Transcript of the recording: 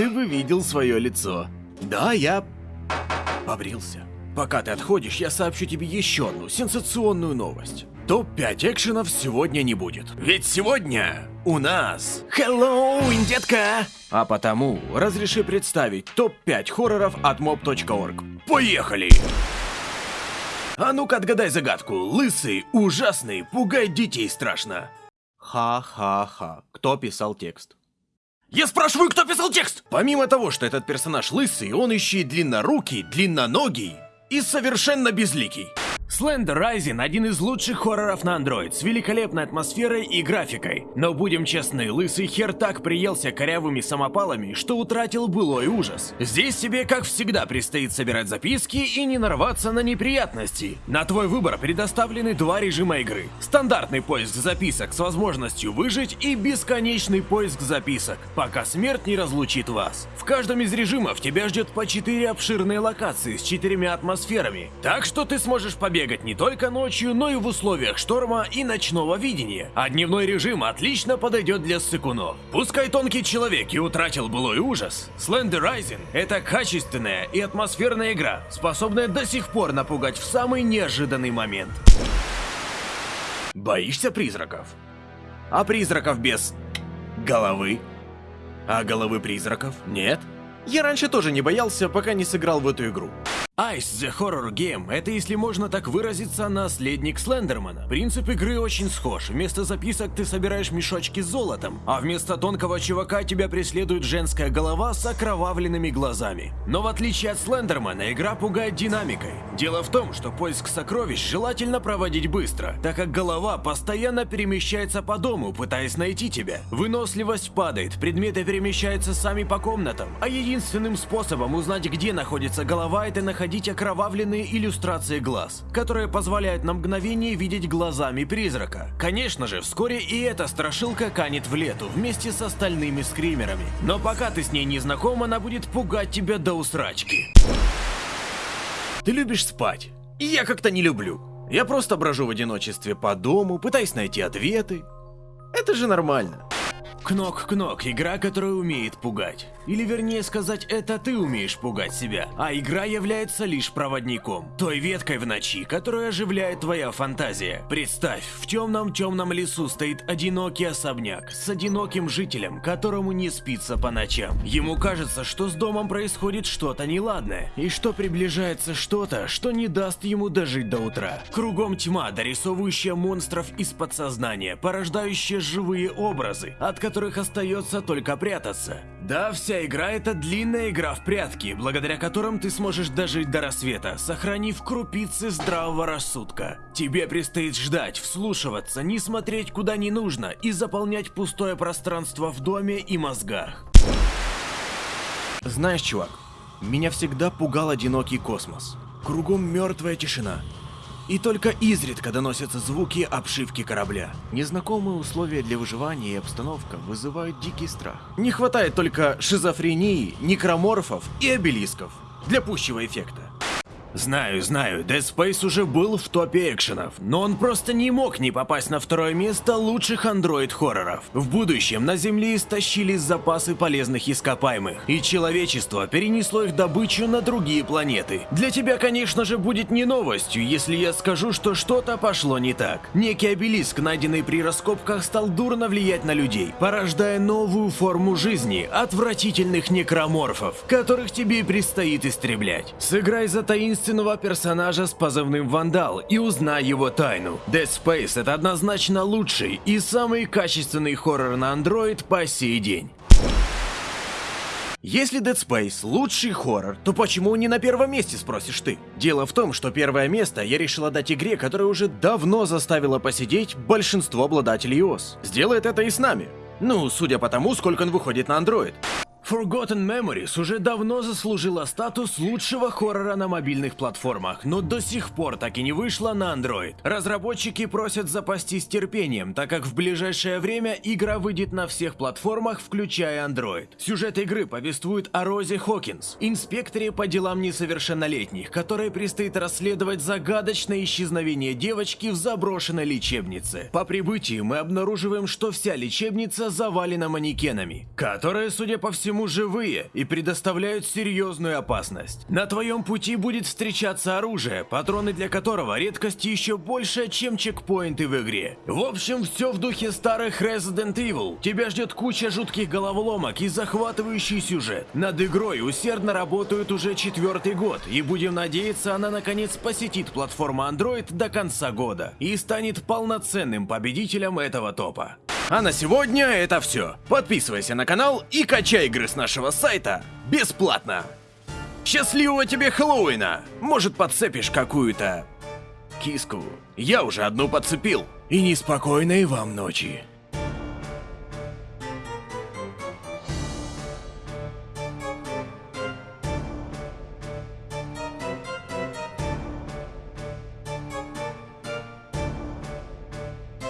ты бы видел свое лицо. Да, я побрился. Пока ты отходишь, я сообщу тебе еще одну сенсационную новость. Топ-5 экшенов сегодня не будет. Ведь сегодня у нас Хэллоуин, детка! А потому разреши представить топ-5 хорроров от mob.org. Поехали! А ну-ка отгадай загадку. Лысый, ужасный, пугает детей страшно. Ха-ха-ха. Кто писал текст? Я спрашиваю, кто писал текст! Помимо того, что этот персонаж лысый, он еще и длиннорукий, длинноногий и совершенно безликий. Slender Rising – один из лучших хорроров на Android, с великолепной атмосферой и графикой. Но будем честны, лысый хер так приелся корявыми самопалами, что утратил былой ужас. Здесь тебе, как всегда, предстоит собирать записки и не нарваться на неприятности. На твой выбор предоставлены два режима игры. Стандартный поиск записок с возможностью выжить и бесконечный поиск записок, пока смерть не разлучит вас. В каждом из режимов тебя ждет по четыре обширные локации с четырьмя атмосферами, так что ты сможешь побегать бегать не только ночью, но и в условиях шторма и ночного видения. А дневной режим отлично подойдет для ссыкунов. Пускай тонкий человек и утратил былой ужас, Slender Rising — это качественная и атмосферная игра, способная до сих пор напугать в самый неожиданный момент. Боишься призраков? А призраков без... головы? А головы призраков нет? Я раньше тоже не боялся, пока не сыграл в эту игру. Ice The Horror Game – это, если можно так выразиться, наследник Слендермана. Принцип игры очень схож. Вместо записок ты собираешь мешочки с золотом, а вместо тонкого чувака тебя преследует женская голова с окровавленными глазами. Но в отличие от Слендермана, игра пугает динамикой. Дело в том, что поиск сокровищ желательно проводить быстро, так как голова постоянно перемещается по дому, пытаясь найти тебя. Выносливость падает, предметы перемещаются сами по комнатам, а единственным способом узнать, где находится голова, это находить находить окровавленные иллюстрации глаз, которые позволяют на мгновение видеть глазами призрака. Конечно же, вскоре и эта страшилка канет в лету вместе с остальными скримерами. Но пока ты с ней не знаком, она будет пугать тебя до усрачки. Ты любишь спать? Я как-то не люблю. Я просто брожу в одиночестве по дому, пытаясь найти ответы. Это же нормально. Кнок-кнок, игра, которая умеет пугать. Или вернее сказать, это ты умеешь пугать себя, а игра является лишь проводником. Той веткой в ночи, которая оживляет твоя фантазия. Представь, в темном-темном лесу стоит одинокий особняк с одиноким жителем, которому не спится по ночам. Ему кажется, что с домом происходит что-то неладное, и что приближается что-то, что не даст ему дожить до утра. Кругом тьма, дорисовывающая монстров из подсознания, порождающая живые образы, от которых которых остается только прятаться. Да, вся игра это длинная игра в прятки, благодаря которым ты сможешь дожить до рассвета, сохранив крупицы здравого рассудка. Тебе предстоит ждать, вслушиваться, не смотреть куда не нужно и заполнять пустое пространство в доме и мозгах. Знаешь, чувак, меня всегда пугал одинокий космос. Кругом мертвая тишина и только изредка доносятся звуки обшивки корабля. Незнакомые условия для выживания и обстановка вызывают дикий страх. Не хватает только шизофрении, некроморфов и обелисков для пущего эффекта. Знаю, знаю, Dead Space уже был в топе экшенов, но он просто не мог не попасть на второе место лучших андроид-хорроров. В будущем на Земле истощились запасы полезных ископаемых, и человечество перенесло их добычу на другие планеты. Для тебя, конечно же, будет не новостью, если я скажу, что что-то пошло не так. Некий обелиск, найденный при раскопках, стал дурно влиять на людей, порождая новую форму жизни, отвратительных некроморфов, которых тебе предстоит истреблять. Сыграй за таинственный таинственного персонажа с позывным Вандал и узнай его тайну. Dead Space это однозначно лучший и самый качественный хоррор на Android по сей день. Если Dead Space лучший хоррор, то почему не на первом месте, спросишь ты? Дело в том, что первое место я решила дать игре, которая уже давно заставила посидеть большинство обладателей iOS. Сделает это и с нами. Ну, судя по тому, сколько он выходит на Android. Forgotten Memories уже давно заслужила статус лучшего хоррора на мобильных платформах, но до сих пор так и не вышла на Android. Разработчики просят запастись терпением, так как в ближайшее время игра выйдет на всех платформах, включая Android. Сюжет игры повествует о Розе Хокинс, инспекторе по делам несовершеннолетних, которой предстоит расследовать загадочное исчезновение девочки в заброшенной лечебнице. По прибытии мы обнаруживаем, что вся лечебница завалена манекенами, которые, судя по всему, по-прежнему живые и предоставляют серьезную опасность. На твоем пути будет встречаться оружие, патроны для которого редкость еще больше, чем чекпоинты в игре. В общем, все в духе старых Resident Evil. Тебя ждет куча жутких головоломок и захватывающий сюжет. Над игрой усердно работают уже четвертый год, и будем надеяться, она наконец посетит платформу Android до конца года и станет полноценным победителем этого топа. А на сегодня это все. Подписывайся на канал и качай игры с нашего сайта бесплатно. Счастливого тебе Хэллоуина! Может подцепишь какую-то киску? Я уже одну подцепил. И неспокойной вам ночи.